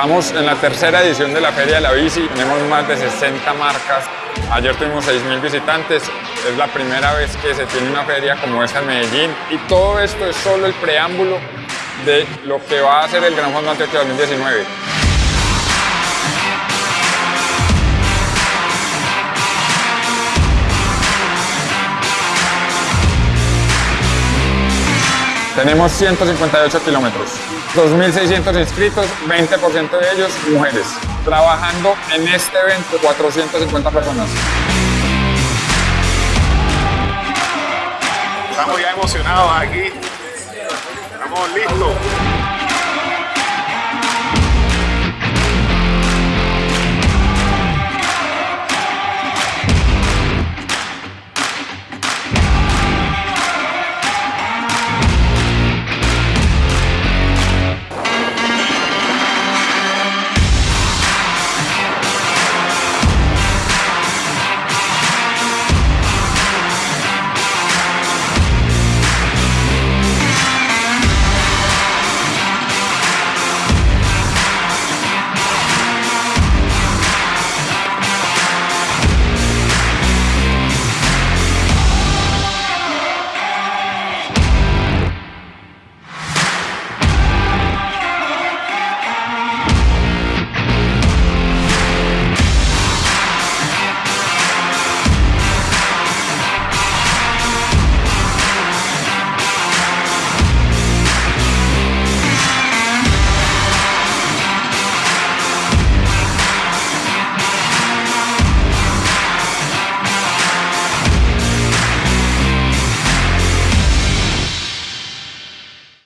Estamos en la tercera edición de la Feria de la Bici, tenemos más de 60 marcas. Ayer tuvimos 6.000 visitantes, es la primera vez que se tiene una feria como esta en Medellín y todo esto es solo el preámbulo de lo que va a ser el Gran Fondo Antioquia 2019. Tenemos 158 kilómetros, 2.600 inscritos, 20% de ellos mujeres. Trabajando en este evento 450 personas. Estamos ya emocionados aquí. Estamos listos.